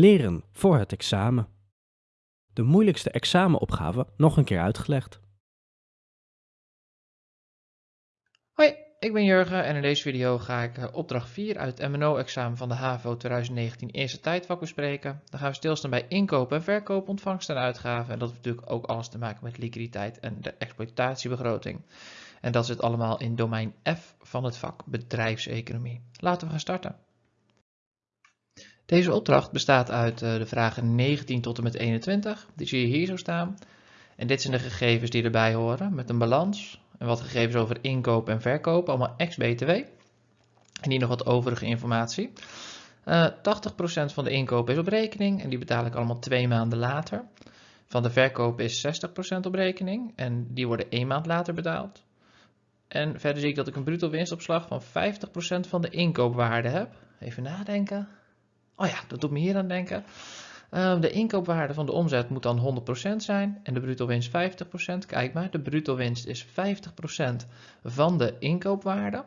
Leren voor het examen. De moeilijkste examenopgave nog een keer uitgelegd. Hoi, ik ben Jurgen en in deze video ga ik eh, opdracht 4 uit het MNO-examen van de HAVO 2019 eerste tijdvak bespreken. Dan gaan we stilstaan bij inkoop en verkoop, ontvangst en uitgaven. En dat heeft natuurlijk ook alles te maken met liquiditeit en de exploitatiebegroting. En dat zit allemaal in domein F van het vak bedrijfseconomie. Laten we gaan starten. Deze opdracht bestaat uit eh, de vragen 19 tot en met 21. Die zie je hier zo staan. En dit zijn de gegevens die erbij horen met een balans en wat gegevens over inkoop en verkoop, allemaal ex-BTW. En hier nog wat overige informatie. Uh, eh, 80% van de inkoop is op rekening en die betaal ik allemaal twee maanden later. Van de verkoop is 60% op rekening en die worden één maand later betaald. En verder zie ik dat ik een bruto winstopslag van 50% van de inkoopwaarde heb. Even nadenken. Oh ja, dat doet me hier aan denken. Uh, de inkoopwaarde van de omzet moet dan 100% zijn en de bruto winst 50%. Kijk maar, de bruto winst is 50% van de inkoopwaarde.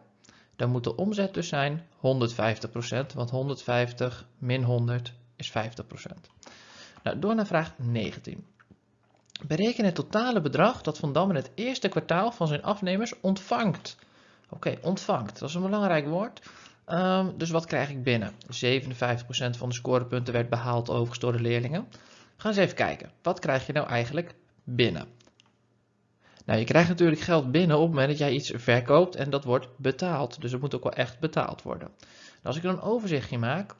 Dan moet de omzet dus zijn 150%, want 150 min 100 is 50%. Nou, door naar vraag 19. Bereken het totale bedrag dat Van Dam in het eerste kwartaal van zijn afnemers ontvangt. Oké, ontvangt, dat is een belangrijk woord. Ehm, dus wat krijg ik binnen? 57% van de scorepunten werd behaald overigens door de leerlingen. Ga eens even kijken. Wat krijg je nou eigenlijk binnen? Nou, je krijgt natuurlijk geld binnen op het moment dat jij iets verkoopt en dat wordt betaald. Dus het moet ook wel echt betaald worden. Nou, als ik een overzichtje maak,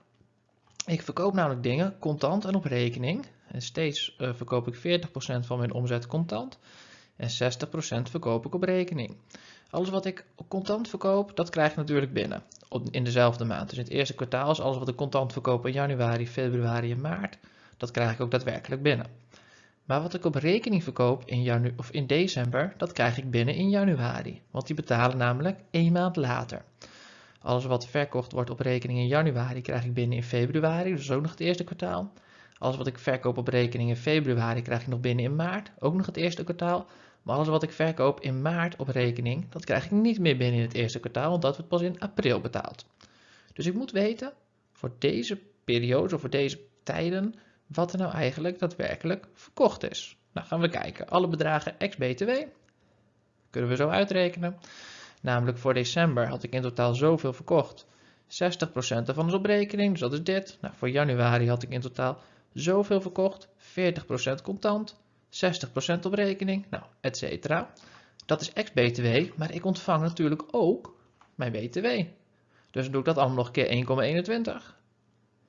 ik verkoop namelijk dingen contant en op rekening. En steeds uh, verkoop ik 40% van mijn omzet contant en 60% verkoop ik op rekening. Alles wat ik contant verkoop, dat krijg ik natuurlijk binnen in dezelfde maand. Dus in het eerste kwartaal is alles wat ik contant verkoop in januari, februari en maart, dat krijg ik ook daadwerkelijk binnen. Maar wat ik op rekening verkoop in, janu of in december, dat krijg ik binnen in januari. Want die betalen namelijk één maand later. Alles wat verkocht wordt op rekening in januari, krijg ik binnen in februari, dus ook nog het eerste kwartaal. Alles wat ik verkoop op rekening in februari, krijg ik nog binnen in maart, ook nog het eerste kwartaal. Maar alles wat ik verkoop in maart op rekening, dat krijg ik niet meer binnen in het eerste kwartaal, want dat wordt pas in april betaald. Dus ik moet weten, voor deze periode of voor deze tijden, wat er nou eigenlijk daadwerkelijk verkocht is. Nou gaan we kijken. Alle bedragen ex-BTW kunnen we zo uitrekenen. Namelijk voor december had ik in totaal zoveel verkocht. 60% ervan is op rekening, dus dat is dit. Nou, voor januari had ik in totaal zoveel verkocht. 40% contant, 60% op rekening, nou, et cetera. Dat is ex-BTW, maar ik ontvang natuurlijk ook mijn BTW. Dus dan doe ik dat allemaal nog keer 1,21.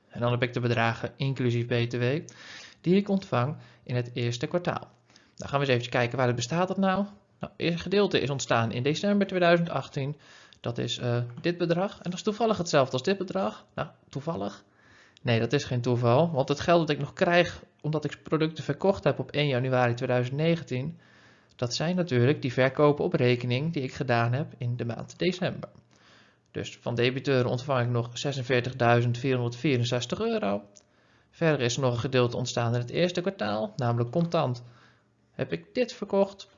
En dan heb ik de bedragen inclusief BTW die ik ontvang in het eerste kwartaal. Dan gaan we eens even kijken waar het bestaat dat nou. Nou, het eerste gedeelte is ontstaan in december 2018. Dat is uh, dit bedrag. En dat is toevallig hetzelfde als dit bedrag. Nou, toevallig. Nee, dat is geen toeval, want het geld dat ik nog krijg omdat ik producten verkocht heb op 1 januari 2019, dat zijn natuurlijk die verkopen op rekening die ik gedaan heb in de maand december. Dus van debiteuren ontvang ik nog 46.464 euro. Verder is er nog een gedeelte ontstaan in het eerste kwartaal, namelijk contant heb ik dit verkocht.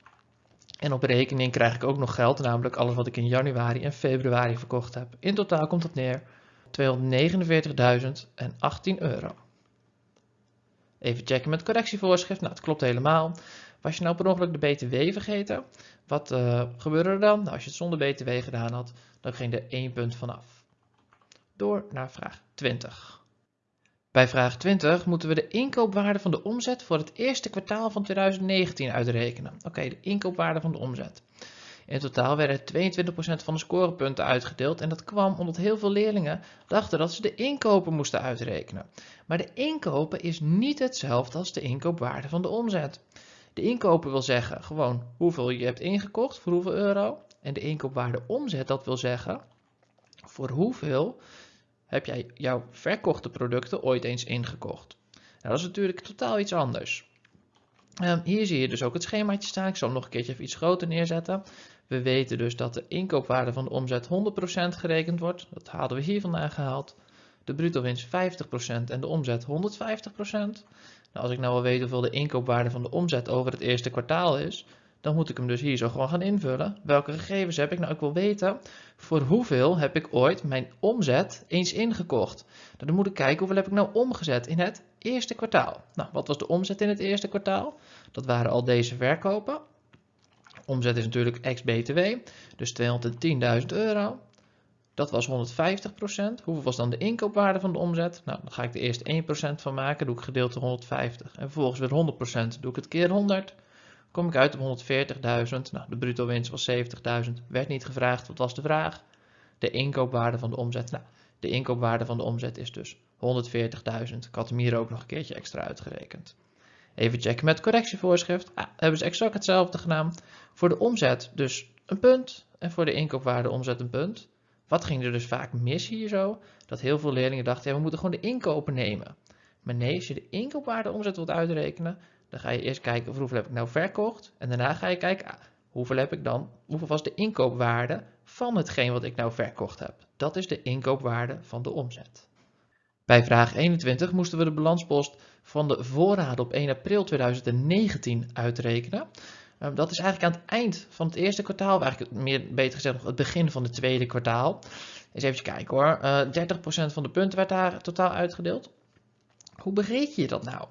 En op rekening krijg ik ook nog geld, namelijk alles wat ik in januari en februari verkocht heb. In totaal komt dat neer 249.018 euro. Even checken met correctievoorschrift. Nou, het klopt helemaal. Was je nou per ongeluk de BTW vergeten? Wat uh, gebeurde er dan? Nou, als je het zonder BTW gedaan had, dan ging er één punt vanaf. Door naar vraag 20. Bij vraag 20 moeten we de inkoopwaarde van de omzet voor het eerste kwartaal van 2019 uitrekenen. Oké, de inkoopwaarde van de omzet. In totaal werden 22% van de scorepunten uitgedeeld en dat kwam omdat heel veel leerlingen dachten dat ze de inkopen moesten uitrekenen. Maar de inkopen is niet hetzelfde als de inkoopwaarde van de omzet. De inkopen wil zeggen gewoon hoeveel je hebt ingekocht, voor hoeveel euro. En de inkoopwaarde omzet, dat wil zeggen voor hoeveel heb jij jouw verkochte producten ooit eens ingekocht. Nou, dat is natuurlijk totaal iets anders. Um, hier zie je dus ook het schemaatje staan. Ik zal hem nog een keertje even iets groter neerzetten. We weten dus dat de inkoopwaarde van de omzet 100% gerekend wordt. Dat hadden we hier vandaan gehaald. De bruto winst 50% en de omzet 150%. Nou, als ik nou wil weten hoeveel de inkoopwaarde van de omzet over het eerste kwartaal is, dan moet ik hem dus hier zo gewoon gaan invullen. Welke gegevens heb ik? Nou, ik wil weten voor hoeveel heb ik ooit mijn omzet eens ingekocht. Nou, dan moet ik kijken hoeveel heb ik nou omgezet in het eerste kwartaal. Nou, wat was de omzet in het eerste kwartaal? Dat waren al deze verkopen. Omzet is natuurlijk ex-BTW, dus 210.000 euro. Dat was 150%. Hoeveel was dan de inkoopwaarde van de omzet? Nou, dan ga ik er eerst 1% van maken, doe ik gedeeld door 150. En vervolgens weer 100%, doe ik het keer 100. Kom ik uit op 140.000. Nou, de bruto winst was 70.000. Werd niet gevraagd, wat was de vraag? De inkoopwaarde van de omzet. Nou, de inkoopwaarde van de omzet is dus 140.000. Ik had hem hier ook nog een keertje extra uitgerekend. Even checken met correctievoorschrift. Ah, hebben ze exact hetzelfde gedaan. Voor de omzet dus een punt en voor de inkoopwaarde omzet een punt. Wat ging er dus vaak mis hier zo? Dat heel veel leerlingen dachten, ja, we moeten gewoon de inkopen nemen. Maar nee, als je de inkoopwaarde omzet wilt uitrekenen, dan ga je eerst kijken hoeveel heb ik nou verkocht. En daarna ga je kijken, ah, hoeveel heb ik dan, hoeveel was de inkoopwaarde van hetgeen wat ik nou verkocht heb. Dat is de inkoopwaarde van de omzet. Bij vraag 21 moesten we de balanspost van de voorraden op 1 april 2019 uitrekenen. Ehm, dat is eigenlijk aan het eind van het eerste kwartaal, eigenlijk meer, beter gezegd nog het begin van het tweede kwartaal. Eens even kijken hoor, uh, eh, 30% van de punten werd daar totaal uitgedeeld. Hoe bereken je dat nou?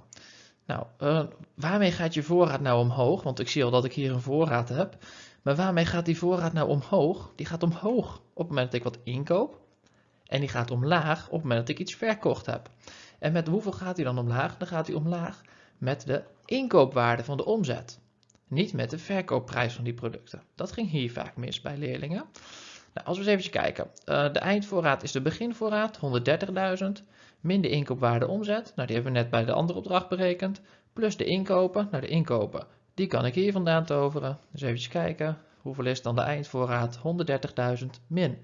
Nou, uh, waarmee gaat je voorraad nou omhoog? Want ik zie al dat ik hier een voorraad heb. Maar waarmee gaat die voorraad nou omhoog? Die gaat omhoog op het moment dat ik wat inkoop. En die gaat omlaag op het moment dat ik iets verkocht heb. En met hoeveel gaat hij dan omlaag? Dan gaat hij omlaag met de inkoopwaarde van de omzet. Niet met de verkoopprijs van die producten. Dat ging hier vaak mis bij leerlingen. Nou, als we eens even kijken. Uh, de eindvoorraad is de beginvoorraad, 130.000. Min de inkoopwaarde omzet. Nou, die hebben we net bij de andere opdracht berekend. Plus de inkopen. Nou, de inkopen, die kan ik hier vandaan toveren. Dus even kijken. Hoeveel is dan de eindvoorraad? 130.000 min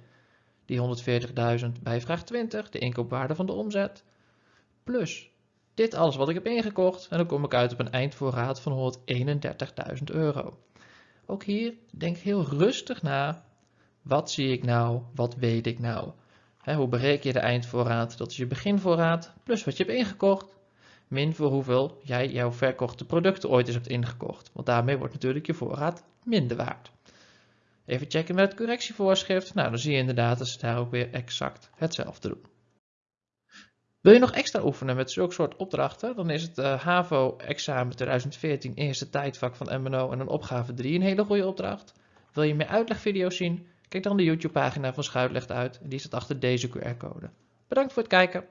die 140.000 bij vraag 20, de inkoopwaarde van de omzet. Plus dit alles wat ik heb ingekocht en dan kom ik uit op een eindvoorraad van 131.000 euro. Ook hier denk heel rustig na. Wat zie ik nou? Wat weet ik nou? hoe bereken je de eindvoorraad? Dat is je beginvoorraad plus wat je hebt ingekocht. Min voor hoeveel jij jouw verkochte producten ooit eens hebt ingekocht. Want daarmee wordt natuurlijk je voorraad minder waard. Even checken met het correctievoorschrift. Nou, dan zie je inderdaad dat ze daar ook weer exact hetzelfde doen. Wil je nog extra oefenen met zulke soort opdrachten, dan is het uh, HAVO-examen 2014 eerste tijdvak van MNO en een opgave 3 een hele goede opdracht. Wil je meer uitlegvideo's zien? Kijk dan de YouTube-pagina van Schuit uit die staat achter deze QR-code. Bedankt voor het kijken.